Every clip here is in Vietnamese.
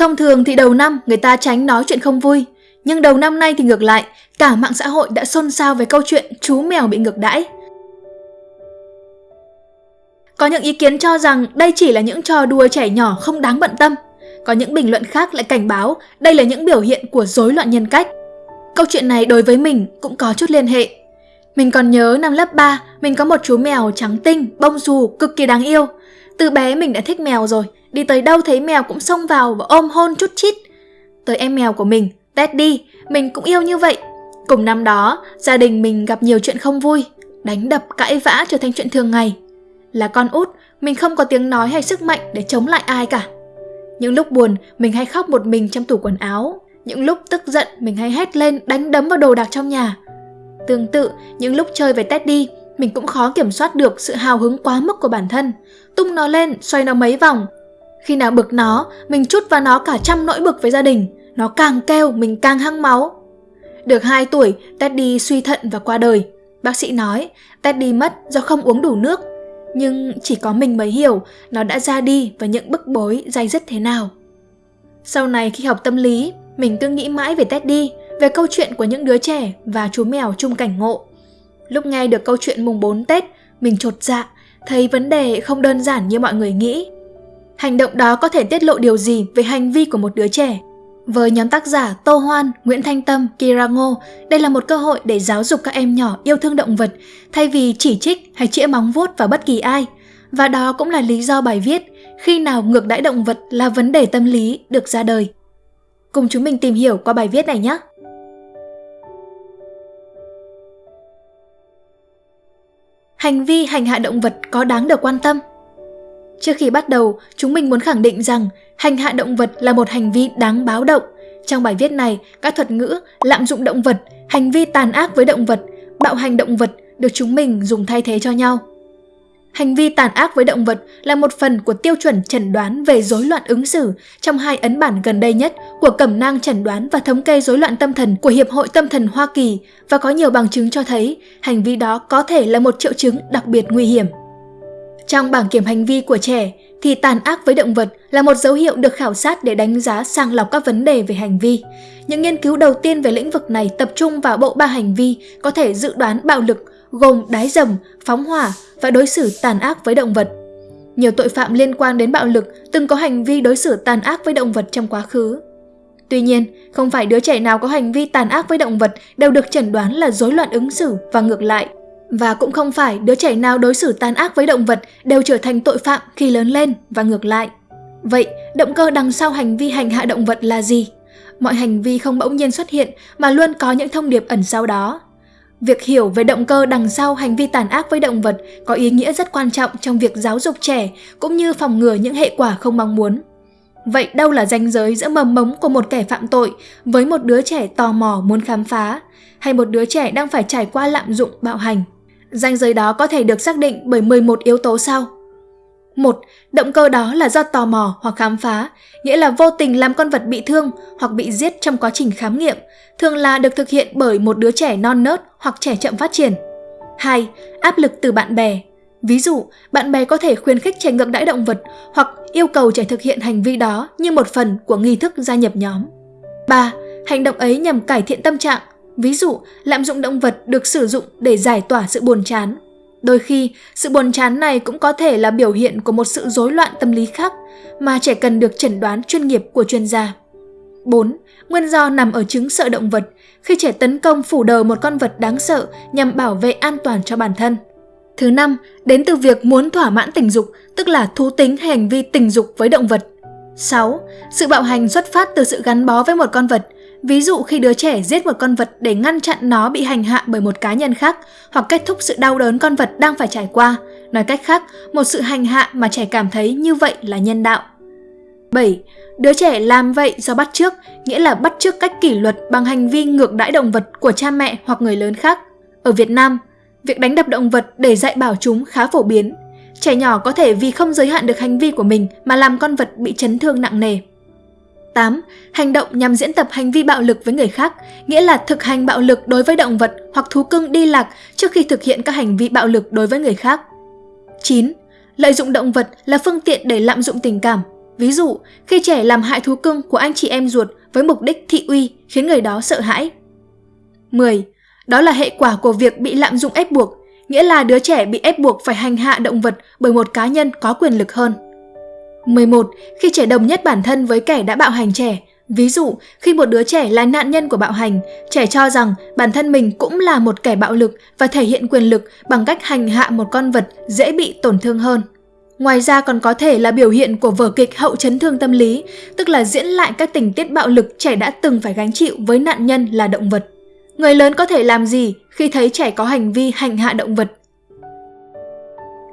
Thông thường thì đầu năm người ta tránh nói chuyện không vui, nhưng đầu năm nay thì ngược lại, cả mạng xã hội đã xôn xao về câu chuyện chú mèo bị ngược đãi. Có những ý kiến cho rằng đây chỉ là những trò đùa trẻ nhỏ không đáng bận tâm. Có những bình luận khác lại cảnh báo đây là những biểu hiện của rối loạn nhân cách. Câu chuyện này đối với mình cũng có chút liên hệ. Mình còn nhớ năm lớp 3, mình có một chú mèo trắng tinh, bông dù, cực kỳ đáng yêu. Từ bé mình đã thích mèo rồi, đi tới đâu thấy mèo cũng xông vào và ôm hôn chút chít. Tới em mèo của mình, Teddy, mình cũng yêu như vậy. Cùng năm đó, gia đình mình gặp nhiều chuyện không vui, đánh đập, cãi vã trở thành chuyện thường ngày. Là con út, mình không có tiếng nói hay sức mạnh để chống lại ai cả. Những lúc buồn, mình hay khóc một mình trong tủ quần áo. Những lúc tức giận, mình hay hét lên đánh đấm vào đồ đạc trong nhà. Tương tự, những lúc chơi với Teddy, mình cũng khó kiểm soát được sự hào hứng quá mức của bản thân. Tung nó lên, xoay nó mấy vòng. Khi nào bực nó, mình chút vào nó cả trăm nỗi bực với gia đình. Nó càng kêu, mình càng hăng máu. Được 2 tuổi, Teddy suy thận và qua đời. Bác sĩ nói, Teddy mất do không uống đủ nước. Nhưng chỉ có mình mới hiểu nó đã ra đi và những bức bối dày dứt thế nào. Sau này khi học tâm lý, mình cứ nghĩ mãi về Teddy, về câu chuyện của những đứa trẻ và chú mèo chung cảnh ngộ. Lúc nghe được câu chuyện mùng 4 Tết, mình trột dạ, thấy vấn đề không đơn giản như mọi người nghĩ. Hành động đó có thể tiết lộ điều gì về hành vi của một đứa trẻ? Với nhóm tác giả Tô Hoan, Nguyễn Thanh Tâm, Kira Ngô, đây là một cơ hội để giáo dục các em nhỏ yêu thương động vật thay vì chỉ trích hay chĩa móng vuốt vào bất kỳ ai. Và đó cũng là lý do bài viết Khi nào ngược đãi động vật là vấn đề tâm lý được ra đời. Cùng chúng mình tìm hiểu qua bài viết này nhé! Hành vi hành hạ động vật có đáng được quan tâm? Trước khi bắt đầu, chúng mình muốn khẳng định rằng hành hạ động vật là một hành vi đáng báo động. Trong bài viết này, các thuật ngữ lạm dụng động vật, hành vi tàn ác với động vật, bạo hành động vật được chúng mình dùng thay thế cho nhau. Hành vi tàn ác với động vật là một phần của tiêu chuẩn chẩn đoán về rối loạn ứng xử trong hai ấn bản gần đây nhất của Cẩm nang chẩn đoán và thống kê rối loạn tâm thần của Hiệp hội Tâm thần Hoa Kỳ và có nhiều bằng chứng cho thấy hành vi đó có thể là một triệu chứng đặc biệt nguy hiểm. Trong bảng kiểm hành vi của trẻ thì tàn ác với động vật là một dấu hiệu được khảo sát để đánh giá sàng lọc các vấn đề về hành vi. Những nghiên cứu đầu tiên về lĩnh vực này tập trung vào bộ ba hành vi có thể dự đoán bạo lực gồm đái dầm, phóng hỏa và đối xử tàn ác với động vật. Nhiều tội phạm liên quan đến bạo lực từng có hành vi đối xử tàn ác với động vật trong quá khứ. Tuy nhiên, không phải đứa trẻ nào có hành vi tàn ác với động vật đều được chẩn đoán là rối loạn ứng xử và ngược lại. Và cũng không phải đứa trẻ nào đối xử tàn ác với động vật đều trở thành tội phạm khi lớn lên và ngược lại. Vậy, động cơ đằng sau hành vi hành hạ động vật là gì? Mọi hành vi không bỗng nhiên xuất hiện mà luôn có những thông điệp ẩn sau đó. Việc hiểu về động cơ đằng sau hành vi tàn ác với động vật có ý nghĩa rất quan trọng trong việc giáo dục trẻ cũng như phòng ngừa những hệ quả không mong muốn. Vậy đâu là ranh giới giữa mầm mống của một kẻ phạm tội với một đứa trẻ tò mò muốn khám phá hay một đứa trẻ đang phải trải qua lạm dụng bạo hành? Ranh giới đó có thể được xác định bởi 11 yếu tố sau. Một, động cơ đó là do tò mò hoặc khám phá, nghĩa là vô tình làm con vật bị thương hoặc bị giết trong quá trình khám nghiệm, thường là được thực hiện bởi một đứa trẻ non nớt hoặc trẻ chậm phát triển. 2. Áp lực từ bạn bè. Ví dụ, bạn bè có thể khuyến khích trẻ ngược đãi động vật hoặc yêu cầu trẻ thực hiện hành vi đó như một phần của nghi thức gia nhập nhóm. 3. Hành động ấy nhằm cải thiện tâm trạng, ví dụ lạm dụng động vật được sử dụng để giải tỏa sự buồn chán. Đôi khi, sự buồn chán này cũng có thể là biểu hiện của một sự rối loạn tâm lý khác mà trẻ cần được chẩn đoán chuyên nghiệp của chuyên gia. 4. Nguyên do nằm ở chứng sợ động vật, khi trẻ tấn công phủ đầu một con vật đáng sợ nhằm bảo vệ an toàn cho bản thân. Thứ năm, đến từ việc muốn thỏa mãn tình dục, tức là thú tính hay hành vi tình dục với động vật. 6. Sự bạo hành xuất phát từ sự gắn bó với một con vật, ví dụ khi đứa trẻ giết một con vật để ngăn chặn nó bị hành hạ bởi một cá nhân khác hoặc kết thúc sự đau đớn con vật đang phải trải qua. Nói cách khác, một sự hành hạ mà trẻ cảm thấy như vậy là nhân đạo. 7. Đứa trẻ làm vậy do bắt chước, nghĩa là bắt chước cách kỷ luật bằng hành vi ngược đãi động vật của cha mẹ hoặc người lớn khác. Ở Việt Nam, việc đánh đập động vật để dạy bảo chúng khá phổ biến. Trẻ nhỏ có thể vì không giới hạn được hành vi của mình mà làm con vật bị chấn thương nặng nề. 8. Hành động nhằm diễn tập hành vi bạo lực với người khác, nghĩa là thực hành bạo lực đối với động vật hoặc thú cưng đi lạc trước khi thực hiện các hành vi bạo lực đối với người khác. 9. Lợi dụng động vật là phương tiện để lạm dụng tình cảm, Ví dụ, khi trẻ làm hại thú cưng của anh chị em ruột với mục đích thị uy khiến người đó sợ hãi. 10. Đó là hệ quả của việc bị lạm dụng ép buộc, nghĩa là đứa trẻ bị ép buộc phải hành hạ động vật bởi một cá nhân có quyền lực hơn. 11. Khi trẻ đồng nhất bản thân với kẻ đã bạo hành trẻ, ví dụ khi một đứa trẻ là nạn nhân của bạo hành, trẻ cho rằng bản thân mình cũng là một kẻ bạo lực và thể hiện quyền lực bằng cách hành hạ một con vật dễ bị tổn thương hơn. Ngoài ra còn có thể là biểu hiện của vở kịch hậu chấn thương tâm lý, tức là diễn lại các tình tiết bạo lực trẻ đã từng phải gánh chịu với nạn nhân là động vật. Người lớn có thể làm gì khi thấy trẻ có hành vi hành hạ động vật?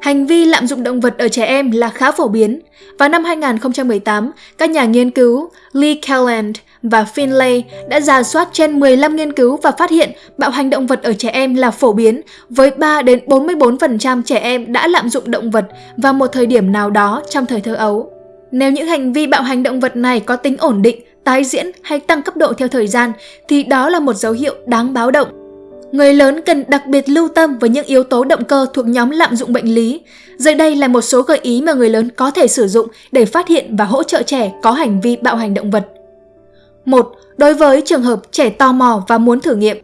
Hành vi lạm dụng động vật ở trẻ em là khá phổ biến. Vào năm 2018, các nhà nghiên cứu Lee Kelland và Finlay đã giả soát trên 15 nghiên cứu và phát hiện bạo hành động vật ở trẻ em là phổ biến, với 3 đến 44% trẻ em đã lạm dụng động vật vào một thời điểm nào đó trong thời thơ ấu. Nếu những hành vi bạo hành động vật này có tính ổn định, tái diễn hay tăng cấp độ theo thời gian thì đó là một dấu hiệu đáng báo động. Người lớn cần đặc biệt lưu tâm với những yếu tố động cơ thuộc nhóm lạm dụng bệnh lý. Dưới đây là một số gợi ý mà người lớn có thể sử dụng để phát hiện và hỗ trợ trẻ có hành vi bạo hành động vật. 1. Đối với trường hợp trẻ tò mò và muốn thử nghiệm.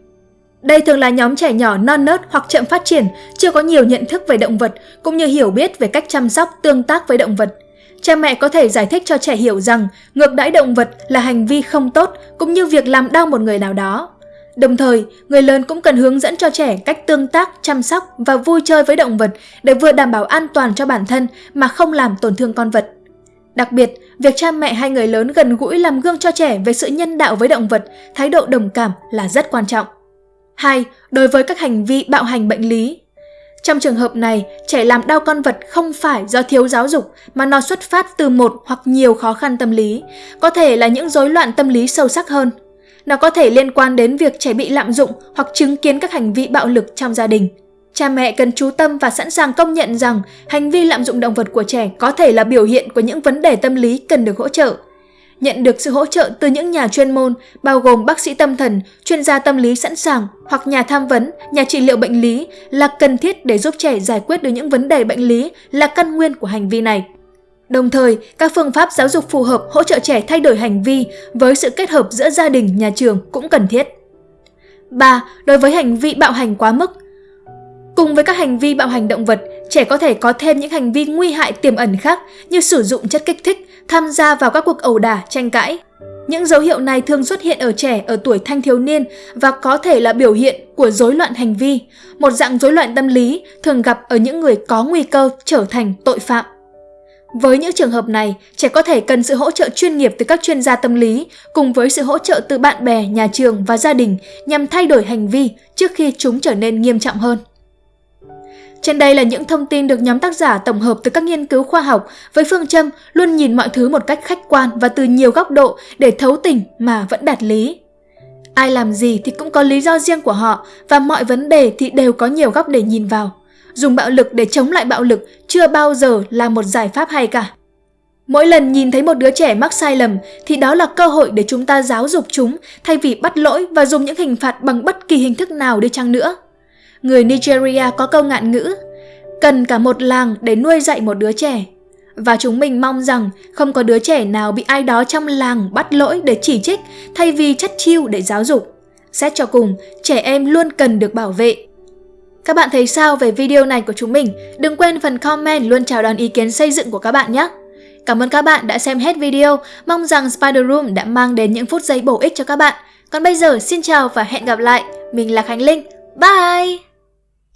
Đây thường là nhóm trẻ nhỏ non nớt hoặc chậm phát triển, chưa có nhiều nhận thức về động vật, cũng như hiểu biết về cách chăm sóc, tương tác với động vật. Cha mẹ có thể giải thích cho trẻ hiểu rằng ngược đãi động vật là hành vi không tốt cũng như việc làm đau một người nào đó. Đồng thời, người lớn cũng cần hướng dẫn cho trẻ cách tương tác, chăm sóc và vui chơi với động vật để vừa đảm bảo an toàn cho bản thân mà không làm tổn thương con vật. Đặc biệt, việc cha mẹ hay người lớn gần gũi làm gương cho trẻ về sự nhân đạo với động vật, thái độ đồng cảm là rất quan trọng. 2. Đối với các hành vi bạo hành bệnh lý Trong trường hợp này, trẻ làm đau con vật không phải do thiếu giáo dục mà nó xuất phát từ một hoặc nhiều khó khăn tâm lý, có thể là những rối loạn tâm lý sâu sắc hơn. Nó có thể liên quan đến việc trẻ bị lạm dụng hoặc chứng kiến các hành vi bạo lực trong gia đình. Cha mẹ cần chú tâm và sẵn sàng công nhận rằng hành vi lạm dụng động vật của trẻ có thể là biểu hiện của những vấn đề tâm lý cần được hỗ trợ. Nhận được sự hỗ trợ từ những nhà chuyên môn, bao gồm bác sĩ tâm thần, chuyên gia tâm lý sẵn sàng hoặc nhà tham vấn, nhà trị liệu bệnh lý là cần thiết để giúp trẻ giải quyết được những vấn đề bệnh lý là căn nguyên của hành vi này. Đồng thời, các phương pháp giáo dục phù hợp hỗ trợ trẻ thay đổi hành vi với sự kết hợp giữa gia đình, nhà trường cũng cần thiết. 3. Đối với hành vi bạo hành quá mức, Cùng với các hành vi bạo hành động vật, trẻ có thể có thêm những hành vi nguy hại tiềm ẩn khác như sử dụng chất kích thích, tham gia vào các cuộc ẩu đả, tranh cãi. Những dấu hiệu này thường xuất hiện ở trẻ ở tuổi thanh thiếu niên và có thể là biểu hiện của rối loạn hành vi, một dạng rối loạn tâm lý thường gặp ở những người có nguy cơ trở thành tội phạm. Với những trường hợp này, trẻ có thể cần sự hỗ trợ chuyên nghiệp từ các chuyên gia tâm lý cùng với sự hỗ trợ từ bạn bè, nhà trường và gia đình nhằm thay đổi hành vi trước khi chúng trở nên nghiêm trọng hơn. Trên đây là những thông tin được nhóm tác giả tổng hợp từ các nghiên cứu khoa học với phương châm luôn nhìn mọi thứ một cách khách quan và từ nhiều góc độ để thấu tình mà vẫn đạt lý. Ai làm gì thì cũng có lý do riêng của họ và mọi vấn đề thì đều có nhiều góc để nhìn vào. Dùng bạo lực để chống lại bạo lực chưa bao giờ là một giải pháp hay cả. Mỗi lần nhìn thấy một đứa trẻ mắc sai lầm thì đó là cơ hội để chúng ta giáo dục chúng thay vì bắt lỗi và dùng những hình phạt bằng bất kỳ hình thức nào đi chăng nữa người Nigeria có câu ngạn ngữ cần cả một làng để nuôi dạy một đứa trẻ. Và chúng mình mong rằng không có đứa trẻ nào bị ai đó trong làng bắt lỗi để chỉ trích thay vì chất chiêu để giáo dục. Xét cho cùng, trẻ em luôn cần được bảo vệ. Các bạn thấy sao về video này của chúng mình? Đừng quên phần comment luôn chào đón ý kiến xây dựng của các bạn nhé! Cảm ơn các bạn đã xem hết video, mong rằng Spider Room đã mang đến những phút giây bổ ích cho các bạn. Còn bây giờ xin chào và hẹn gặp lại, mình là Khánh Linh, bye!